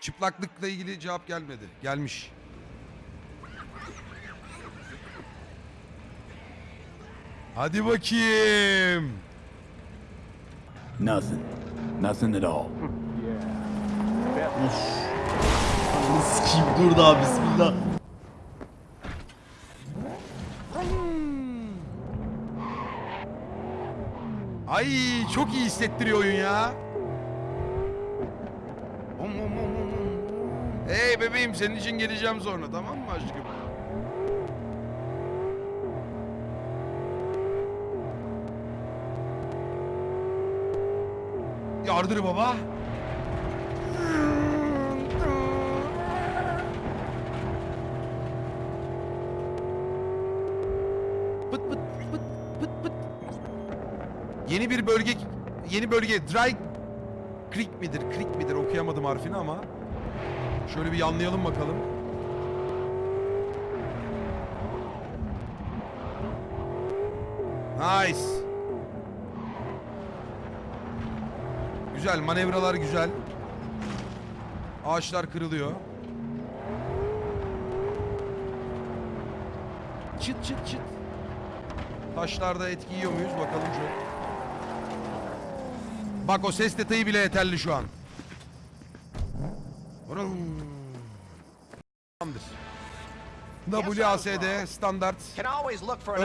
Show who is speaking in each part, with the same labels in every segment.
Speaker 1: Çıplaklıkla ilgili cevap gelmedi. Gelmiş. Hadi bakayım.
Speaker 2: Nothing. Nothing at all.
Speaker 3: Ananı sikeyim dur daha bismillah.
Speaker 1: Ay çok iyi hissettiriyor oyun ya. Hey bebeğim senin için geleceğim sonra tamam mı aşkım? Yardır baba. Pıt pıt pıt pıt pıt. Yeni bir bölge, yeni bölge Dry Creek midir, Creek midir okuyamadım harfini ama şöyle bir yanlayalım bakalım. Nice. Güzel, manevralar güzel. Ağaçlar kırılıyor. Çıt çıt çıt. Taşlarda etki yiyor muyuz bakalım şu. Bak o ses detayı bile yeterli şu an. Tamamdır. WASD standart.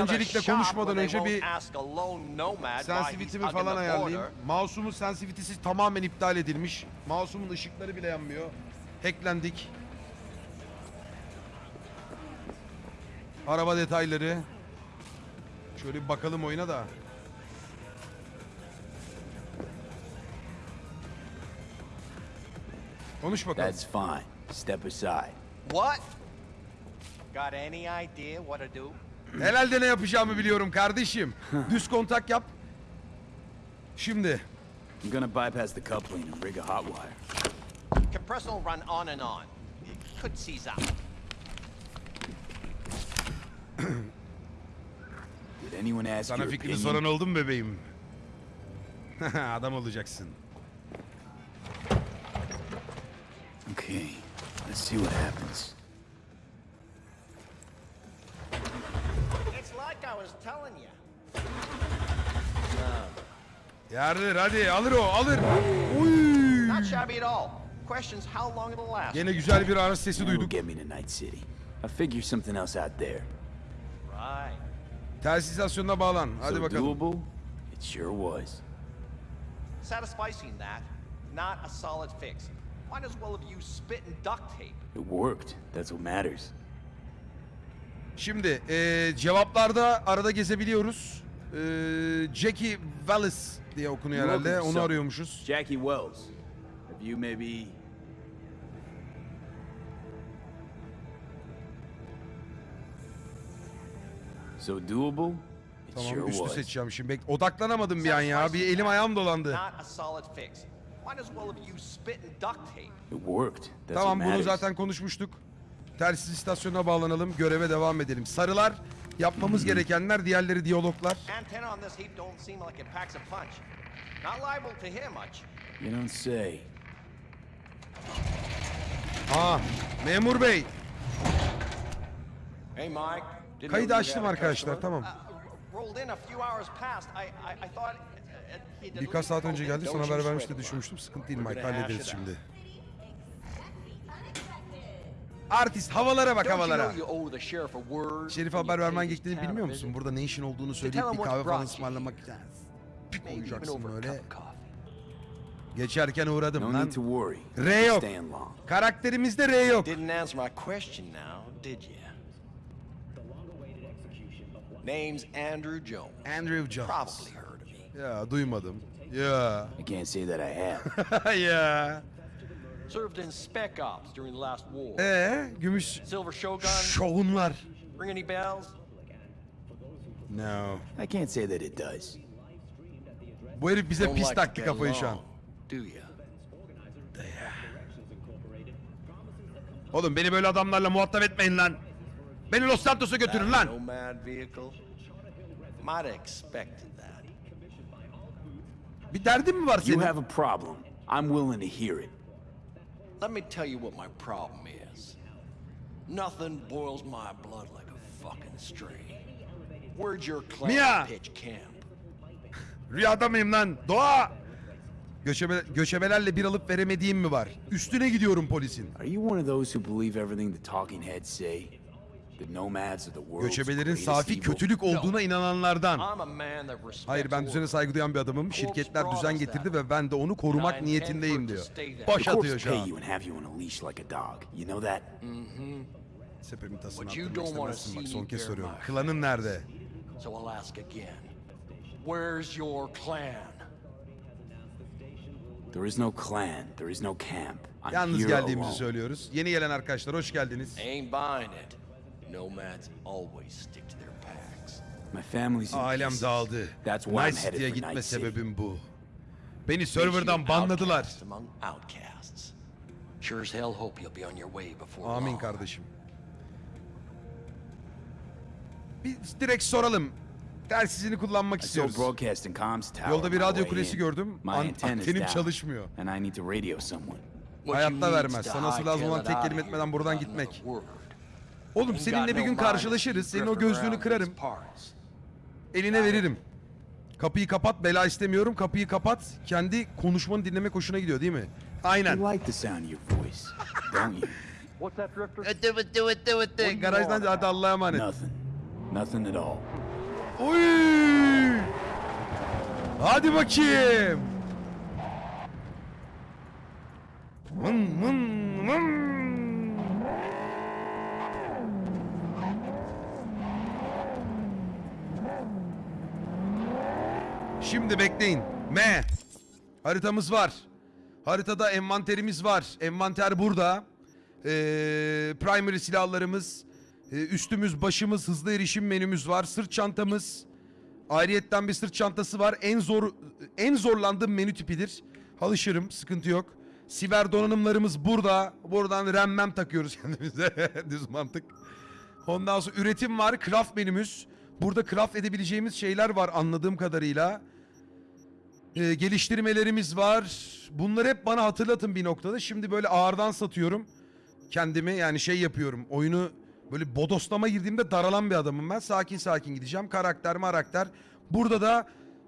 Speaker 1: Öncelikle konuşmadan önce bir
Speaker 4: hugging
Speaker 1: falan ayarlayayım. Mouse'umun sensitivitesi tamamen iptal edilmiş. Mouse'umun ışıkları bile yanmıyor. Hacklendik. Araba detayları. Şöyle bir bakalım oyuna da. Konuş bakalım.
Speaker 2: That's fine. Step aside.
Speaker 4: What? Got any idea what to do?
Speaker 1: Herhalde ne yapacağımı biliyorum kardeşim. Düz kontak yap. Şimdi.
Speaker 2: I'm gonna bypass the coupling and rig a hot wire.
Speaker 4: Compressor will run on and on. It could seize out.
Speaker 2: Did anyone ask
Speaker 1: Sana fikrini soran oldu mu bebeğim? Adam olacaksın.
Speaker 2: Okay, let's see what happens.
Speaker 4: It's like I was telling you.
Speaker 1: Yardır hadi alır o alır. Uy.
Speaker 4: Not shabby at all. Questions how long it'll last.
Speaker 1: Gene güzel bir araç sesi duyduk.
Speaker 2: get me to Night City. I figure something else out there.
Speaker 4: Right.
Speaker 1: Telsiz istasyonuna bağlan. Hadi
Speaker 2: so
Speaker 1: bakalım.
Speaker 2: doable? It sure was.
Speaker 4: Satisficing that, not a solid fix. Might as well have used spit and duct tape.
Speaker 2: It worked. That's what matters.
Speaker 1: Şimdi eee, cevaplarda arada gezebiliyoruz. Eee Jackie Wallace diye okunuyor herhalde. Onu arıyormuşuz.
Speaker 2: Jackie Wells. Have you maybe... So doable? It
Speaker 1: Tamam
Speaker 2: sure
Speaker 1: üstü
Speaker 2: was.
Speaker 1: seçeceğim şimdi. Bek Odaklanamadım bir an ya. Bir elim ayağım dolandı.
Speaker 4: Not a solid fix.
Speaker 1: Tamam bunu zaten konuşmuştuk. Telsiz istasyonuna bağlanalım. Göreve devam edelim. Sarılar yapmamız gerekenler. Diğerleri diyaloglar. Aa memur bey.
Speaker 4: Hey Mike.
Speaker 1: Kaydı açtım arkadaşlar tamam.
Speaker 4: Uh, rolled in a few hours past. I I, thought
Speaker 1: Birkaç saat önce geldi. Sana haber
Speaker 4: you
Speaker 1: vermiş
Speaker 4: sweat
Speaker 1: de
Speaker 4: it,
Speaker 1: düşünmüştüm. Sıkıntı değil Mike. Hallederiz şimdi. Artist havalara bak havalara. Şerif haber vermen gerektiğini bilmiyor musun? Burada ne işin olduğunu söyleyip bir kahve falan ısmarlamak
Speaker 4: a
Speaker 1: böyle. Geçerken uğradım
Speaker 2: No
Speaker 1: lan. R yok. Karakterimizde R yok.
Speaker 4: Name's Andrew Jones.
Speaker 1: Andrew Jones.
Speaker 4: Probably.
Speaker 1: Ya duymadım. Ya.
Speaker 2: I can't say that I have.
Speaker 1: ya.
Speaker 4: Served in Spec Ops during the last war.
Speaker 1: Ee, gümüş
Speaker 4: Silver Shogun.
Speaker 1: şovunlar.
Speaker 4: Ring any bells?
Speaker 1: No.
Speaker 2: I can't say that it does.
Speaker 1: Bu herif bize pis taktı kafayı şu an.
Speaker 4: Do you?
Speaker 1: Oğlum beni böyle adamlarla muhatap etmeyin lan. Beni Los Santos'a götürün lan.
Speaker 4: Might expected that.
Speaker 1: Bir derdin mi var
Speaker 2: You
Speaker 1: senin?
Speaker 2: have a problem. I'm willing to hear it.
Speaker 5: let me tell you what my problem is. Nothing boils my blood like a fucking string. Where'd your clan
Speaker 1: Mia!
Speaker 5: pitch camp?
Speaker 1: Rüyada mıyım lan? Doğa! Göçebe, göçebelerle bir alıp veremediğim mi var? Üstüne gidiyorum polisin.
Speaker 2: Are you one of those who believe everything the talking heads say?
Speaker 1: Göçebelerin safi kötülük olduğuna inananlardan.
Speaker 5: I'm a man that respects
Speaker 1: Hayır ben düzene saygı duyan bir adamım. Şirketler düzen getirdi ve ben de onu korumak niyetindeyim diyor.
Speaker 2: Corps
Speaker 1: atıyor şu an.
Speaker 2: that?
Speaker 1: Sepemin tasını attırmak istemezsin bak son kez soruyorum. Klanın nerede?
Speaker 5: Where's your clan?
Speaker 2: There is no clan. There is no camp. I'm
Speaker 1: Yalnız geldiğimizi söylüyoruz. Yeni gelen arkadaşlar hoş geldiniz.
Speaker 5: Ain't buying it.
Speaker 1: Ailem dağıldı.
Speaker 2: That's why I'm
Speaker 1: Nice
Speaker 2: headed
Speaker 1: City'ye gitme
Speaker 2: Night
Speaker 1: sebebim bu. Beni serverdan
Speaker 5: an
Speaker 1: banladılar.
Speaker 5: outcast among outcasts. Sure as hell hope you'll be on your way before
Speaker 1: Amin
Speaker 5: long.
Speaker 1: kardeşim. Bir direkt soralım. Telsizini kullanmak istiyoruz. Yolda bir radyo kulesi gördüm. An- antenim çalışmıyor.
Speaker 2: And I need to radio someone.
Speaker 5: What you
Speaker 1: Hayatta vermez.
Speaker 5: to
Speaker 1: Sanası lazım olan tek
Speaker 5: out
Speaker 1: kelime
Speaker 5: of
Speaker 1: etmeden
Speaker 5: here
Speaker 1: buradan gitmek. Oğlum seninle bir gün karşılaşırız. Senin o gözlüğünü kırarım. Eline veririm. Kapıyı kapat. Bela istemiyorum. Kapıyı kapat. Kendi konuşmanı dinlemek hoşuna gidiyor değil mi? Aynen. Ötte ötte ötte ötte. Garajdan hadi Allah'a emanet.
Speaker 2: Nothing. Nothing at all.
Speaker 1: Oy! Hadi bakayım. Mın mın mın. Şimdi bekleyin. M. Haritamız var. Haritada envanterimiz var. Envanter burada. Ee, primary silahlarımız, e, üstümüz, başımız, hızlı erişim menümüz var. Sırt çantamız. Ayrıyetten bir sırt çantası var. En zor en zorlandığım menü tipidir. Alışırım, sıkıntı yok. Siber donanımlarımız burada. Buradan remmem takıyoruz kendimize. Düz mantık. Ondan sonra üretim var, craft menümüz. Burada craft edebileceğimiz şeyler var anladığım kadarıyla. Ee, geliştirmelerimiz var. Bunları hep bana hatırlatın bir noktada. Şimdi böyle ağırdan satıyorum. Kendimi yani şey yapıyorum. Oyunu böyle bodoslama girdiğimde daralan bir adamım ben. Sakin sakin gideceğim. Karakter marakter. Burada da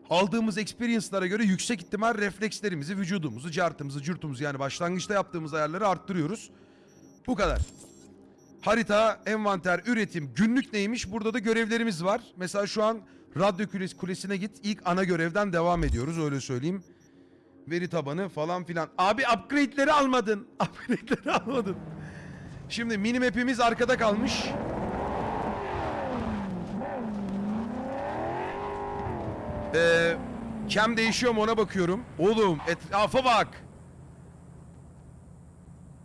Speaker 1: aldığımız experience'lara göre yüksek ihtimal reflekslerimizi, vücudumuzu, cartımızı, curtumuzu yani başlangıçta yaptığımız ayarları arttırıyoruz. Bu kadar. Harita, envanter, üretim, günlük neymiş? Burada da görevlerimiz var. Mesela şu an radyo kulesi, kulesine git. İlk ana görevden devam ediyoruz öyle söyleyeyim. Veri tabanı falan filan. Abi upgrade'leri almadın. Upgrade'leri almadın. Şimdi minimap'imiz arkada kalmış. Ee, cam değişiyor mu ona bakıyorum. Oğlum etrafa bak.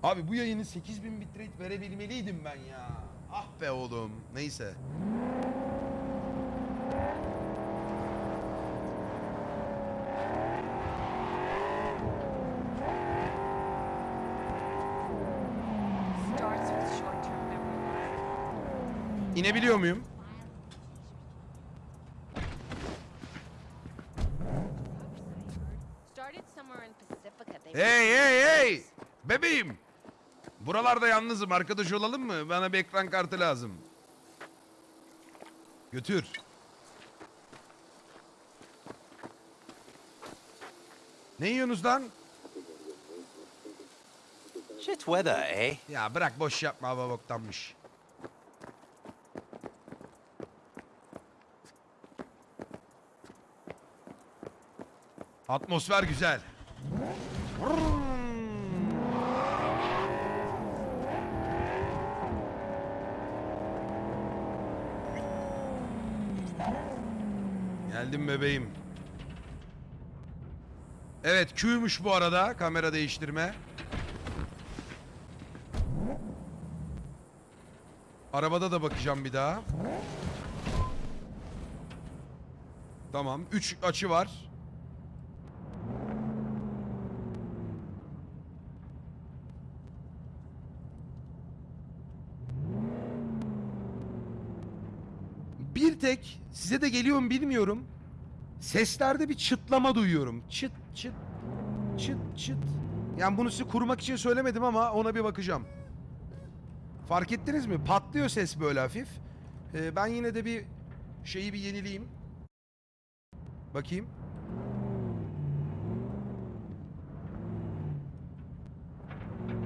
Speaker 1: Abi bu yayını 8000 bitrate verebilmeliydim ben ya. Ah be oğlum. Neyse. İnebiliyor muyum? Hey hey hey! Bebeğim! Buralarda yalnızım. Arkadaş olalım mı? Bana bir ekran kartı lazım. Götür. Ne yiyorsunuz lan?
Speaker 5: Shit weather, eh?
Speaker 1: Ya bırak boş yapma hava boktanmış. Atmosfer güzel. Geldim bebeğim. Evet Q'ymuş bu arada kamera değiştirme. Arabada da bakacağım bir daha. Tamam. Üç açı var. Tek size de geliyor mu bilmiyorum. Seslerde bir çıtlama duyuyorum. Çıt çıt çıt çıt. Yani bunu size kurmak için söylemedim ama ona bir bakacağım. Fark ettiniz mi? Patlıyor ses böyle hafif. Ee, ben yine de bir şeyi bir yenileyim. Bakayım.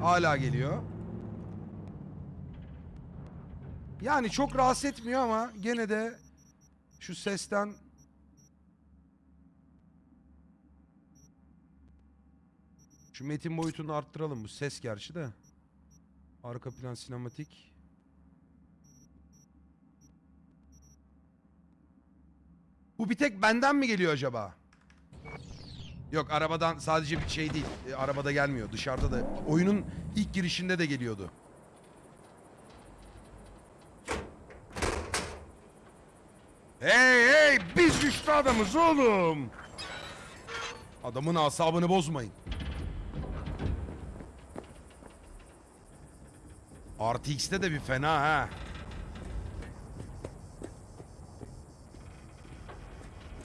Speaker 1: Hala geliyor. Yani çok rahatsız etmiyor ama gene de şu sesten şu metin boyutunu arttıralım bu ses gerçi de. Arka plan sinematik. Bu bir tek benden mi geliyor acaba? Yok arabadan sadece bir şey değil. E, arabada gelmiyor. Dışarıda da. Oyunun ilk girişinde de geliyordu. Hey hey biz güçlü adamız oğlum. Adamın asabını bozmayın. RTX'te de bir fena ha.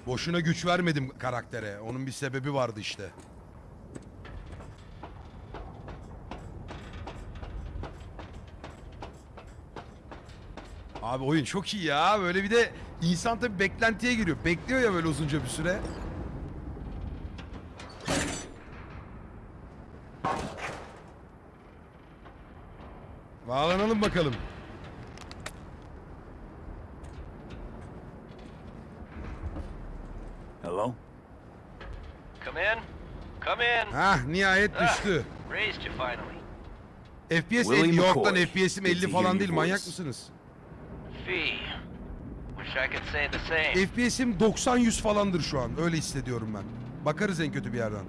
Speaker 1: Boşuna güç vermedim karaktere. Onun bir sebebi vardı işte. Abi oyun çok iyi ya. Böyle bir de insan tabii beklentiye giriyor. Bekliyor ya böyle uzunca bir süre. Bağlanalım bakalım.
Speaker 2: Hello?
Speaker 6: Come in. Come in.
Speaker 1: Hah nihayet
Speaker 6: Ah,
Speaker 1: düştü.
Speaker 6: raised you finally.
Speaker 1: FPS
Speaker 2: Willie
Speaker 1: 50 York'tan. FPS'im
Speaker 2: Good
Speaker 1: 50
Speaker 2: to hear
Speaker 1: falan değil. Manyak mısınız?
Speaker 6: Fee. Wish I could say the same.
Speaker 1: FPS'im 90-100 falandır şu an. Öyle hissediyorum ben. Bakarız en kötü bir yerden.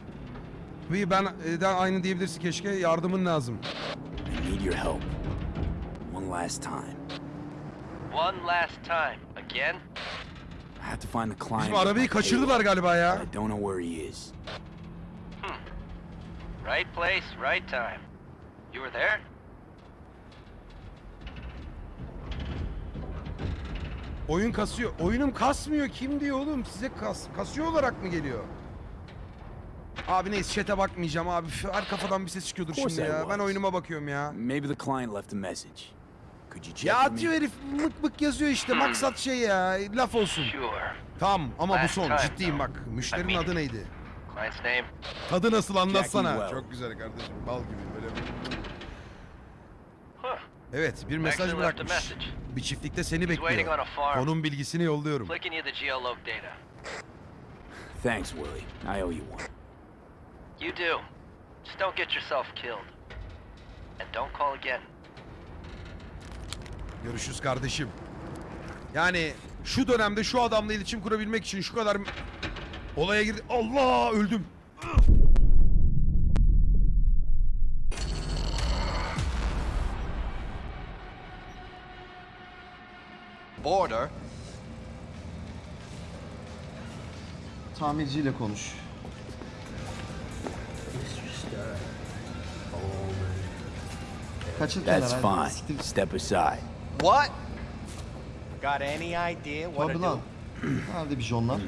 Speaker 1: Bir ben e, de aynı diyebilirsin keşke. Yardımın lazım.
Speaker 2: I need your help. One last time.
Speaker 6: One last time. Again?
Speaker 2: I have to find the client.
Speaker 1: Bizim arabayı kaçırdılar galiba ya.
Speaker 2: I don't know where he is.
Speaker 6: Right place, right time. You were there?
Speaker 1: Oyun kasıyor. Oyunum kasmıyor. Kim diyor oğlum? Size kas kasıyor olarak mı geliyor? Abi neyse chat'e bakmayacağım abi. Üf, Her kafadan bir ses çıkıyordur
Speaker 2: Of course
Speaker 1: şimdi
Speaker 2: I
Speaker 1: ya. Ben oyunuma bakıyorum ya.
Speaker 2: Maybe the client left a message. Could you check
Speaker 1: Ya
Speaker 2: for me?
Speaker 1: atıyor herif mık mık yazıyor işte. Maksat şey ya. Laf olsun.
Speaker 6: Sure.
Speaker 1: Tamam ama bu son. Ciddiyim bak. Müşterinin adı neydi?
Speaker 6: Client's name?
Speaker 1: Tadı nasıl anlatsana.
Speaker 2: Well.
Speaker 1: Çok güzel kardeşim. Bal gibi böyle.
Speaker 6: Huh.
Speaker 1: Evet bir mesaj bırakmış. Bir çiftlikte seni bekliyor. Onun bilgisini yolluyorum.
Speaker 2: Thanks, Willie. I owe you one.
Speaker 6: You do. Just don't get yourself killed. And don't call again.
Speaker 1: Görüşürüz kardeşim. Yani şu dönemde şu adamla iletişim kurabilmek için şu kadar olaya girdi. Allah öldüm.
Speaker 4: Border.
Speaker 3: Tamirciyle konuş.
Speaker 2: That's fine. Step aside.
Speaker 4: What? Got any idea what to
Speaker 3: Tabii
Speaker 4: do?
Speaker 3: lan. Nerede bijonlar?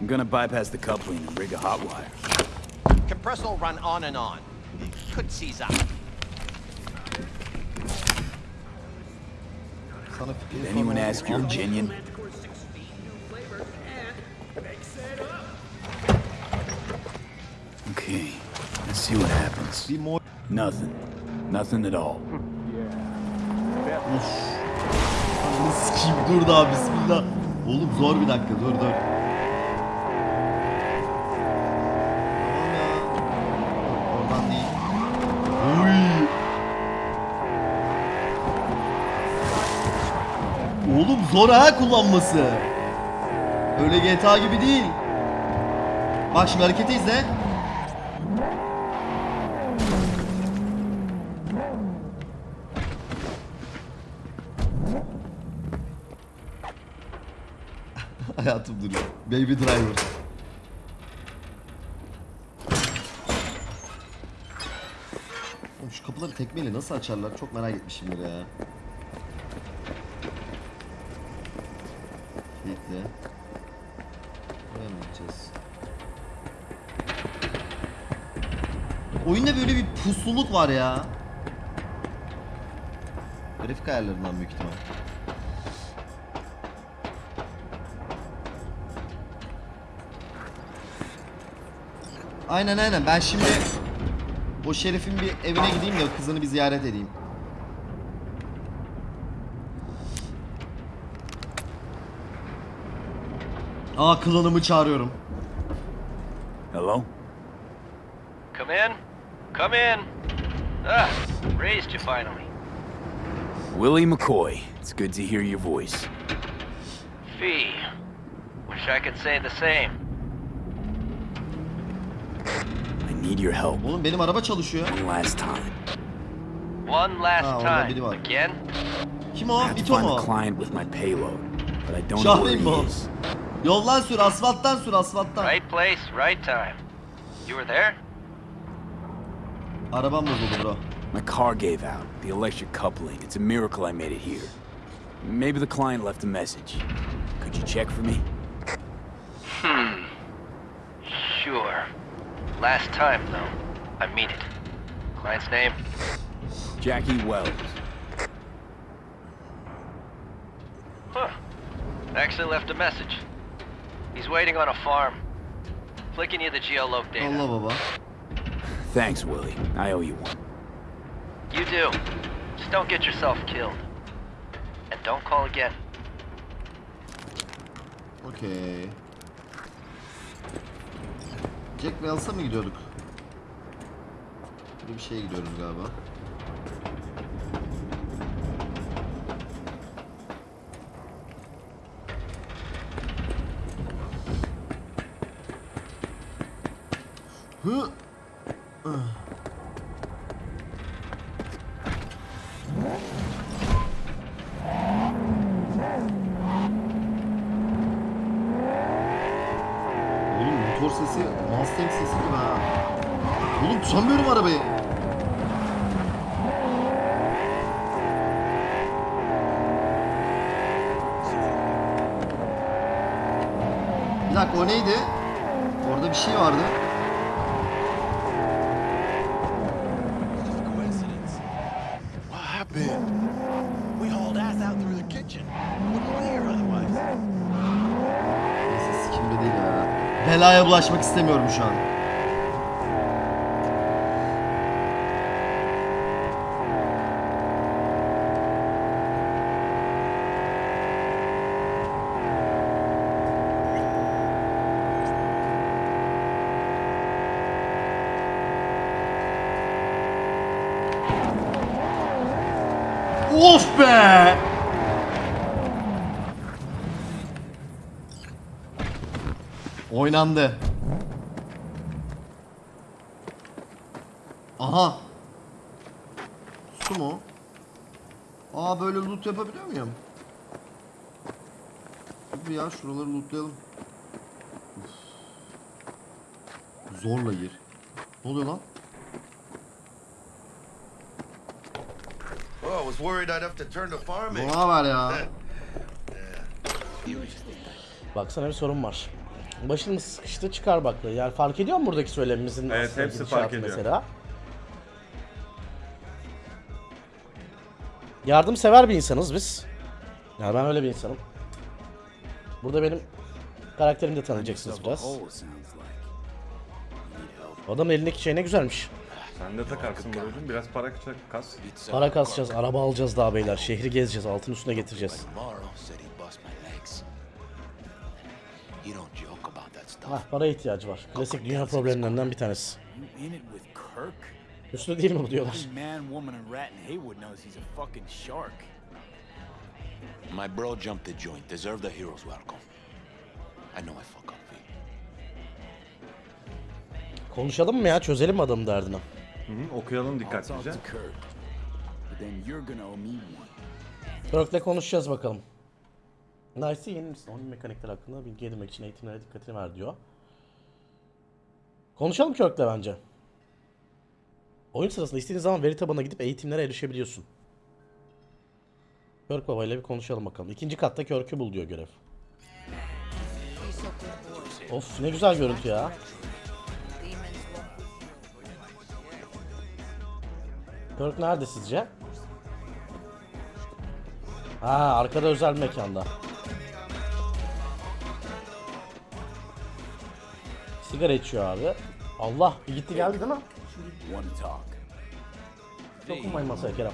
Speaker 2: I'm gonna bypass the coupling and rig a hot wire.
Speaker 4: Compressor will run on and on. Could seize up.
Speaker 2: Did anyone ask
Speaker 3: Amca-
Speaker 2: genuine? Okay, let's see what happens. Nothing. Nothing at all.
Speaker 3: Ananı sikeyim dur daha bismillah. Oğlum zor bir dakika dur dur. Tamam ya. Oradan değil. Uy. Oğlum zor ha kullanması. Öyle GTA gibi değil. Bak şimdi hareketi izle. Hayatım duruyor. Baby Driver. Şu kapıları tekmeyle nasıl açarlar çok merak etmişimdir ya. Bekle. Buraya mı gideceğiz? Oyunda böyle bir pusluluk var ya. Grafik ayarlarından büyük ihtimal. Aynen aynen ben şimdi o şerifin bir evine gideyim de kızını bir ziyaret edeyim. Aa klanımı çağırıyorum.
Speaker 2: Hello?
Speaker 6: Come in. Come in. Ah, raised you finally.
Speaker 2: Willie McCoy. It's good to hear your voice.
Speaker 6: Fee. Wish I could say the same.
Speaker 2: I need your help.
Speaker 3: Oğlum benim araba çalışıyor.
Speaker 2: One last time.
Speaker 6: One last time. Again?
Speaker 3: Kim
Speaker 2: I
Speaker 3: o?
Speaker 2: have to
Speaker 3: Vito
Speaker 2: find
Speaker 3: mu?
Speaker 2: client with my payload, but I don't know where he is.
Speaker 3: Yoldan sür, asfalttan sür, asfalttan.
Speaker 6: Right place, right time. You were there?
Speaker 3: Arabam bozuldu bro.
Speaker 2: My car gave out. The electric coupling. It's a miracle I made it here. Maybe the client left a message. Could you check for me? Hmm.
Speaker 6: Sure. Last time, though. I mean it. Client's name?
Speaker 2: Jackie Wells.
Speaker 6: Huh. Actually left a message. He's waiting on a farm. Flicking you the geoloc data.
Speaker 3: Oh, Allah baba.
Speaker 2: Thanks, Willie. I owe you one.
Speaker 6: You do. Just don't get yourself killed. And don't call again.
Speaker 3: Okay. Jack Wells'a mı gidiyorduk? Böyle bir şeye gidiyoruz galiba. Ya. Belaya bulaşmak istemiyorum şu an. Of be! Oynandı. Aha. Su mu? Aa böyle loot yapabiliyor muyum? Dur ya şuraları lootlayalım. Uf. Zorla gir. Ne oluyor lan?
Speaker 7: Oh, I was worried I'd have to turn to farming.
Speaker 3: Ne var ya?
Speaker 8: Baksana bir sorun var. Başımız sıkıştı çıkar bakla. Yani fark ediyor mu buradaki söylemimizin
Speaker 9: Evet,
Speaker 8: aslında
Speaker 9: hepsi fark ediyor.
Speaker 8: Mesela. Yardımsever bir insanız biz. Yani ben öyle bir insanım. Burada benim karakterimi de tanıyacaksınız biraz. Adamın elindeki şey ne güzelmiş.
Speaker 9: Sen de takarsın Buracığım. Biraz para kas.
Speaker 8: Para kasacağız, araba alacağız daha beyler. Şehri gezeceğiz, altın üstüne getireceğiz. Ah, para ihtiyacı var. Klasik dünya problemlerinden bir tanesi. Üstü değil mi bu diyorlar.
Speaker 2: Every man, woman, and rat in Haywood knows he's a fucking shark.
Speaker 5: My bro jumped the joint. Deserve the hero's welcome. I know I fuck up.
Speaker 8: Konuşalım mı ya? Çözelim mi adamın derdini?
Speaker 9: Hı hı, okuyalım dikkatlice.
Speaker 8: Kirk'le konuşacağız bakalım. Nice'ı yeni misin? Oyun mekanikleri hakkında bilgi edinmek için eğitimlere dikkatini ver diyor. Konuşalım Kirk'le bence. Oyun sırasında istediğin zaman veri tabanına gidip eğitimlere erişebiliyorsun. Kirk Baba ile bir konuşalım bakalım. İkinci katta Kirk'ü bul diyor görev. Of ne güzel görüntü ya. Kirk nerede sizce? Ha arkada özel mekanda. Sigara içiyor abi. Allah bir gitti geldi değil mi? Dokunmayın masaya Kerem.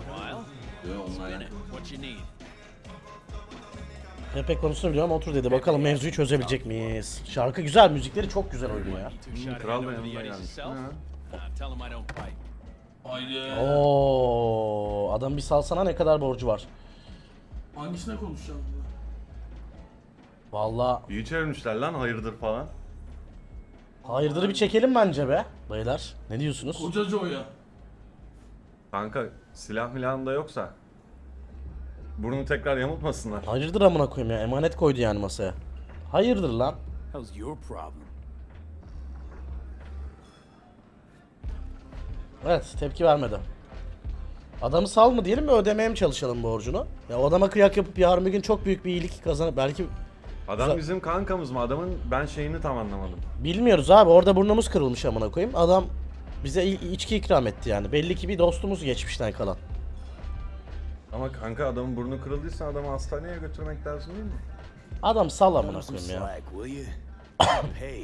Speaker 8: Pepe konusunu biliyorum otur dedi. Bakalım mevzuyu çözebilecek miyiz? Şarkı güzel, müzikleri çok güzel oynuyor ya.
Speaker 9: Kral da yanında gelmiş.
Speaker 8: Oo, adam bir salsana ne kadar borcu var?
Speaker 10: Hangisine konuşacağız burada?
Speaker 8: Vallahi
Speaker 9: İyi çevirmişler lan hayırdır falan.
Speaker 8: Hayırdır bir çekelim bence be. Beyler ne diyorsunuz?
Speaker 10: Koca Joe'ya.
Speaker 9: Kanka silah milah da yoksa. Burnu tekrar yamultmasınlar.
Speaker 8: Hayırdır amına koyayım ya emanet koydu yani masaya. Hayırdır lan?
Speaker 2: How's your problem?
Speaker 8: Evet tepki vermedi. Adamı sal mı diyelim mi ödemeye mi çalışalım borcunu? Ya o adama kıyak yapıp yarın bir gün çok büyük bir iyilik kazanıp belki
Speaker 9: Adam bizim kankamız mı? Adamın ben şeyini tam anlamadım.
Speaker 8: bilmiyoruz abi orada burnumuz kırılmış amına koyayım. Adam bize i- içki ikram etti yani. Belli ki bir dostumuz geçmişten kalan.
Speaker 9: Ama kanka adamın burnu kırıldıysa adamı hastaneye götürmek lazım değil mi?
Speaker 8: Adam sal amına
Speaker 2: some
Speaker 8: koyayım ya.
Speaker 2: slack, will you? Pay.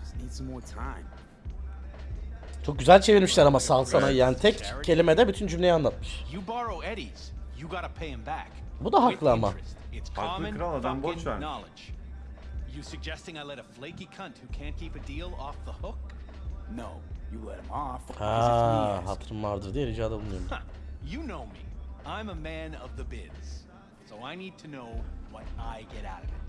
Speaker 2: Just need some more time.
Speaker 8: Çok güzel çevirmişler ama sal sana yani tek kelimede bütün cümleyi anlatmış.
Speaker 4: You borrow Eddie's, you gotta pay him back.
Speaker 8: Bu da haklı ama.
Speaker 9: Haklı
Speaker 4: common
Speaker 9: kral, adam borç vermiş.
Speaker 4: knowledge. You suggesting I let a flaky cunt who can't keep a deal off the hook?
Speaker 2: No, you let him off.
Speaker 8: Ha, hatırım vardır diye ricada bulunuyorum.
Speaker 4: You know me. I'm a man of the biz. So I need to know what I get out of it.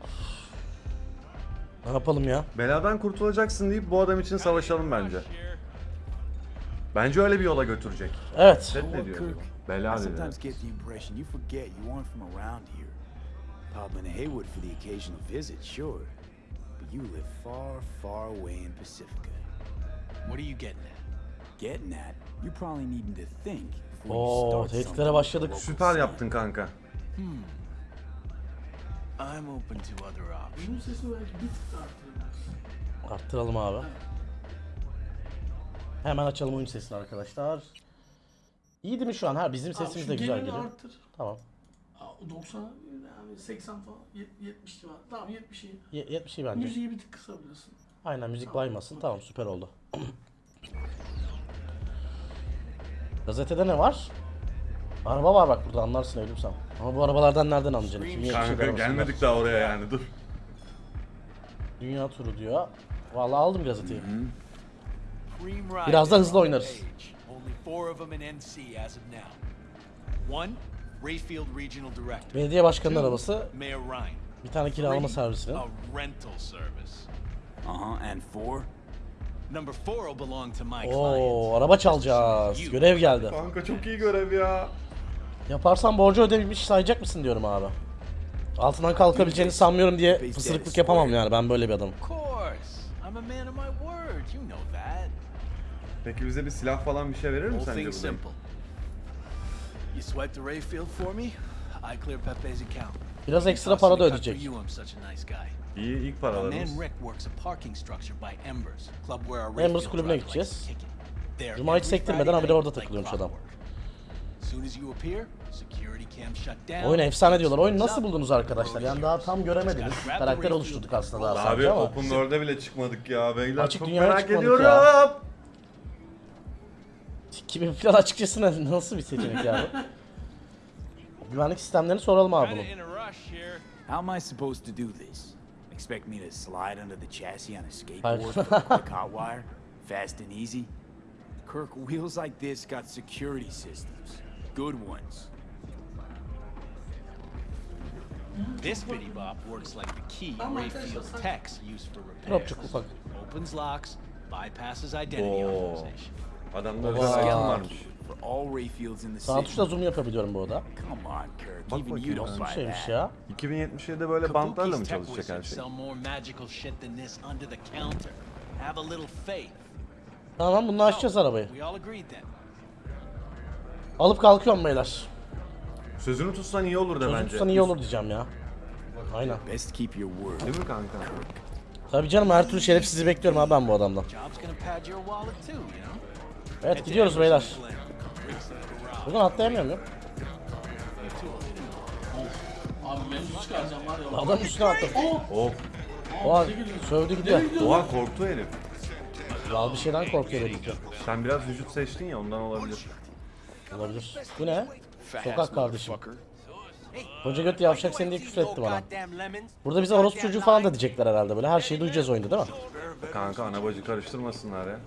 Speaker 8: Ne yapalım ya?
Speaker 9: Beladan kurtulacaksın deyip bu adam için savaşalım bence. Bence öyle bir yola götürecek.
Speaker 8: Evet.
Speaker 9: Set ne diyor? acaba? Bela
Speaker 2: I
Speaker 9: dedi.
Speaker 2: sometimes get the impression you forget you aren't from around here. Popping to Haywood for the occasional visit, sure. But you live far, far away in Pacifica.
Speaker 4: What are you getting at?
Speaker 2: Getting at, you're probably needing to think before
Speaker 8: Oo,
Speaker 2: you start
Speaker 8: tehditlere
Speaker 2: something
Speaker 8: başladık.
Speaker 2: with
Speaker 9: Süper yaptın kanka.
Speaker 4: I'm open to other options.
Speaker 10: Bunun sesini belki bir tık daha arttırabiliriz.
Speaker 8: Arttıralım abi. Hemen açalım oyun sesini arkadaşlar. İyi değil mi şu an? Ha bizim sesimiz de güzel geliyor.
Speaker 10: arttır.
Speaker 8: Tamam.
Speaker 10: Aa, 90 yani 80 falan yet- 70 civarı. Tamam 70 iyi.
Speaker 8: Ye 70 iyi bence.
Speaker 10: Müziği bir tık kısabilirsin.
Speaker 8: Aynen müzik baymasın. Tamam süper oldu. Gazetede ne var? Araba var bak burada anlarsın ölümsem. Ama bu arabalardan nereden anlayacaksın? Kim yetişir
Speaker 9: Kanka
Speaker 8: arabasından?
Speaker 9: gelmedik daha oraya yani dur.
Speaker 8: Dünya turu diyor. Vallahi aldım gazeteyi.
Speaker 4: Ride
Speaker 8: Biraz da hızlı oynarız. Belediye başkanının arabası. Bir tane kiralama
Speaker 4: service.
Speaker 2: Uh-huh, and four?
Speaker 4: Number four will belong to my client.
Speaker 8: Oo araba çalacağız. Görev geldi.
Speaker 9: Kanka çok iyi görev ya.
Speaker 8: Yaparsan borcu ödemiş sayacak mısın diyorum abi. Altından kalkabileceğini sanmıyorum diye fısırıklık yapamam yani ben böyle bir adamım.
Speaker 9: Peki bize bir silah falan bir şey verir mi sence
Speaker 4: thing
Speaker 9: bu dayı?
Speaker 4: simple. You swipe the Rayfield for me, I clear Pepe's account.
Speaker 8: Biraz ekstra para da ödeyecek.
Speaker 9: İyi ilk paralarımız.
Speaker 4: man Rick works a parking structure by Embers, club where our
Speaker 8: Embers
Speaker 4: Rayfield
Speaker 8: kulübüne gideceğiz. Cuma hiç sektirmeden habire orada takılıyormuş adam. Oyun efsane diyorlar.
Speaker 4: Gates
Speaker 8: nasıl buldunuz arkadaşlar? Yani daha tam göremediniz. Karakter oluşturduk aslında daha
Speaker 9: Abi
Speaker 8: sadece ama.
Speaker 9: Open World'e bile çıkmadık ya beyler.
Speaker 8: Açık
Speaker 9: çok merak ediyorum.
Speaker 8: ya. 2000 falan açıkçası nasıl bir seçenek yani? Güvenlik sistemlerini soralım abi
Speaker 4: here.
Speaker 2: How am I supposed to do this? Expect me to slide under the chassis on a skateboard for a quick hot wire? Fast and easy? Kirk, wheels like this got security systems. Good ones.
Speaker 4: This bitty bop works like the key
Speaker 10: Tamam
Speaker 4: Rayfield
Speaker 10: arkadaşlar,
Speaker 4: techs use for repairs. Opens locks, bypasses identity
Speaker 9: Oo.
Speaker 4: authorization.
Speaker 9: Adamda özel
Speaker 2: Like
Speaker 9: varmış.
Speaker 8: Sağ tuşla zoom yapabiliyorum bu arada.
Speaker 9: Bak bakayım.
Speaker 8: Nasıl bir şeymiş ya?
Speaker 9: 2077'de böyle bantlarla mı çalışacak her şey?
Speaker 8: Tamam bununla açacağız arabayı. Alıp kalkıyorum beyler.
Speaker 9: Sözünü tutsan iyi olur da
Speaker 8: Sözüm
Speaker 9: bence.
Speaker 8: tutsan iyi olur diyeceğim ya. Aynen.
Speaker 2: Best keep your word.
Speaker 9: Değil mi kanka?
Speaker 8: Tabii canım her türlü şerefsizi bekliyorum abi ben bu adamdan. Evet gidiyoruz beyler. Buradan atlayamıyorum ya.
Speaker 10: Abi mevzu çıkaracağım var ya.
Speaker 8: Adam üstüne atladı.
Speaker 9: Oh.
Speaker 8: O an sövdü gidiyor.
Speaker 9: Oha korktu herif.
Speaker 8: Kral bir şeyden korkuyor dedik ya.
Speaker 9: Sen biraz vücut seçtin ya ondan olabilir.
Speaker 8: Olabilir. Bu ne? Sokak kardeşim. Koca göt yavşak seni diye küfür etti bana. Burada bize orospu çocuğu falan da diyecekler herhalde böyle. Her şeyi duyacağız oyunda değil mi?
Speaker 9: Kanka ana bacı karıştırmasınlar ya.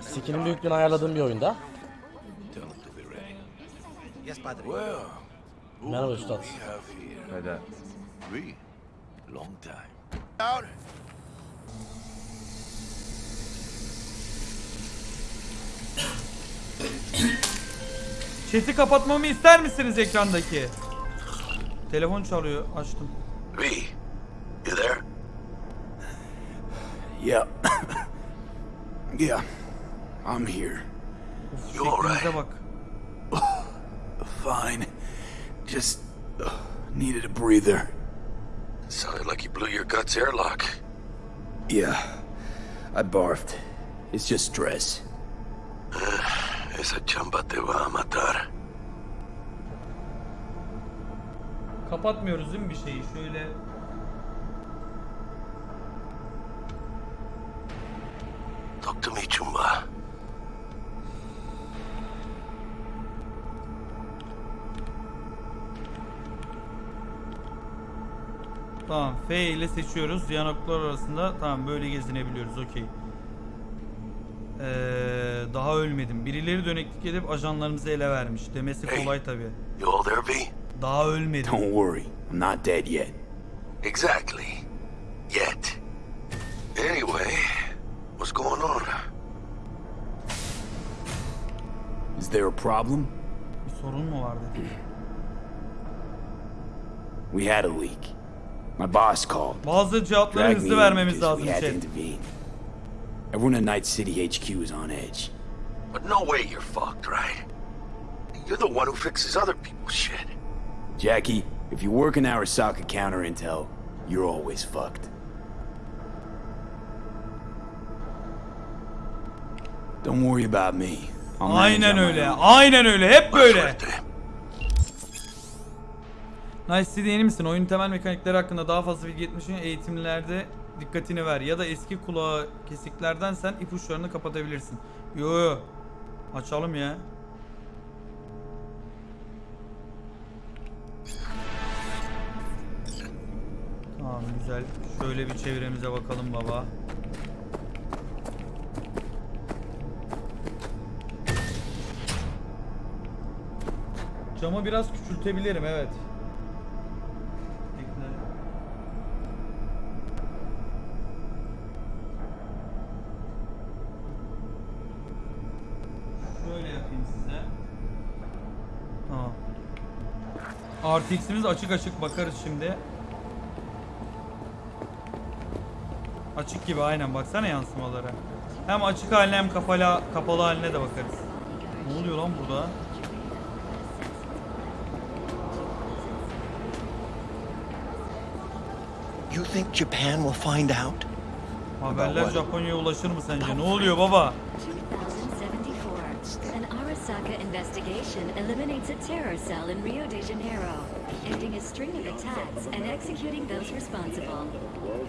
Speaker 8: Skinin büyüklüğünü ayarladığım bir oyunda. Merhaba üstad.
Speaker 9: Hadi.
Speaker 7: Long time.
Speaker 5: Out.
Speaker 11: Chat'i kapatmamı ister misiniz ekrandaki? Telefon çalıyor. Açtım.
Speaker 7: V, you there?
Speaker 2: Yeah. yeah. I'm here.
Speaker 7: You all right?
Speaker 11: Şeklinize bak.
Speaker 2: Fine. Just uh, needed a breather.
Speaker 7: Sounded like you blew your guts airlock.
Speaker 2: Yeah. I barfed. It's just stress.
Speaker 7: Esa chamba te va a matar.
Speaker 11: Kapatmıyoruz değil mi bir şeyi? Şöyle
Speaker 7: Talk to me, chumba.
Speaker 11: tamam F ile seçiyoruz. Yanıklar arasında tamam böyle gezinebiliyoruz. Okey. Ee, daha ölmedim. Birileri döneklik edip ajanlarımızı ele vermiş. Demesi kolay tabi.
Speaker 7: You all there, V?
Speaker 11: Daha ölmedim.
Speaker 2: Don't worry. I'm not dead yet.
Speaker 7: Exactly. Yet. Anyway, what's going on?
Speaker 2: Is there a problem?
Speaker 11: Bir sorun mu var dedi.
Speaker 2: We had a leak. My boss called.
Speaker 11: Bazı cevapları hızlı
Speaker 2: in
Speaker 11: vermemiz
Speaker 2: because
Speaker 11: lazım
Speaker 2: we had to
Speaker 11: chat.
Speaker 2: intervene. Everyone at Night City HQ is on edge.
Speaker 7: But no way you're fucked, right? You're the one who fixes other people's shit.
Speaker 2: Jackie, if you work in Arasaka counter intel, you're always fucked. Don't worry about me.
Speaker 11: Aynen öyle. Aynen öyle. Hep böyle. Nice City yeni misin? Oyun temel mekanikleri hakkında daha fazla bilgi için eğitimlerde dikkatini ver. Ya da eski kulağı kesiklerden sen ipuçlarını kapatabilirsin. Yo yo. Açalım ya. Güzel. Şöyle bir çevremize bakalım baba. Camı biraz küçültebilirim evet. Şöyle yapayım size. Tamam. Açık açık bakarız şimdi. Açık gibi aynen baksana yansımalara. Hem açık haline hem kapalı, kapalı haline de bakarız. Ne oluyor lan burada?
Speaker 5: You think Japan will find out?
Speaker 11: Haberler Japonya'ya ulaşır mı sence? Ne oluyor baba?
Speaker 12: 2074. An Arasaka investigation eliminates a terror cell in Rio de Janeiro, ending a string of attacks and executing those responsible.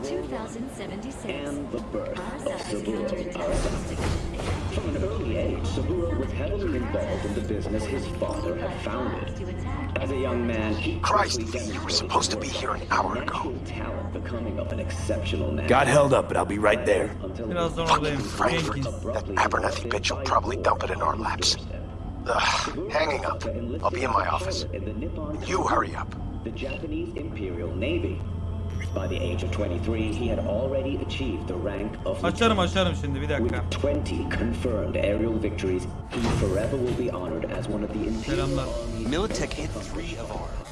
Speaker 12: 2076. And Arasaka's counterintelligence division
Speaker 13: From an early age, Saburo was heavily involved in the business his father had founded. As a young man, he
Speaker 7: Christ, you were supposed to be here an hour ago.
Speaker 13: talent becoming of an exceptional man.
Speaker 2: Got held up, but I'll be right there.
Speaker 11: Birazdan oradayım.
Speaker 7: Frankfurt. That Abernathy bitch will probably dump it in our laps. Ugh, hanging up. I'll be in my office. You hurry up.
Speaker 13: The Japanese Imperial Navy. By the age of 23, he had already achieved the rank of
Speaker 11: Açarım açarım şimdi bir dakika.
Speaker 13: 20 confirmed aerial victories. He forever will be honored as one of the Imperial
Speaker 11: Selamlar.
Speaker 14: Militech hit three of our